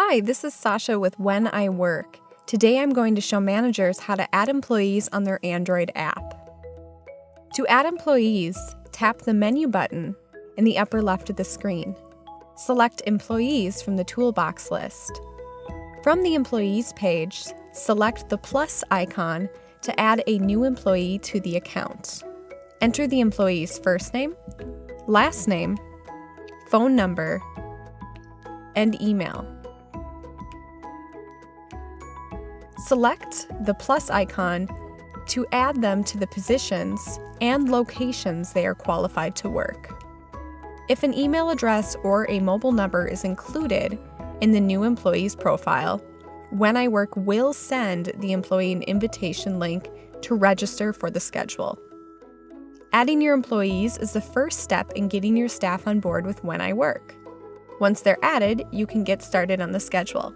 Hi, this is Sasha with When I Work. Today I'm going to show managers how to add employees on their Android app. To add employees, tap the menu button in the upper left of the screen. Select Employees from the toolbox list. From the Employees page, select the plus icon to add a new employee to the account. Enter the employee's first name, last name, phone number, and email. Select the plus icon to add them to the positions and locations they are qualified to work. If an email address or a mobile number is included in the new employee's profile, When I Work will send the employee an invitation link to register for the schedule. Adding your employees is the first step in getting your staff on board with When I Work. Once they're added, you can get started on the schedule.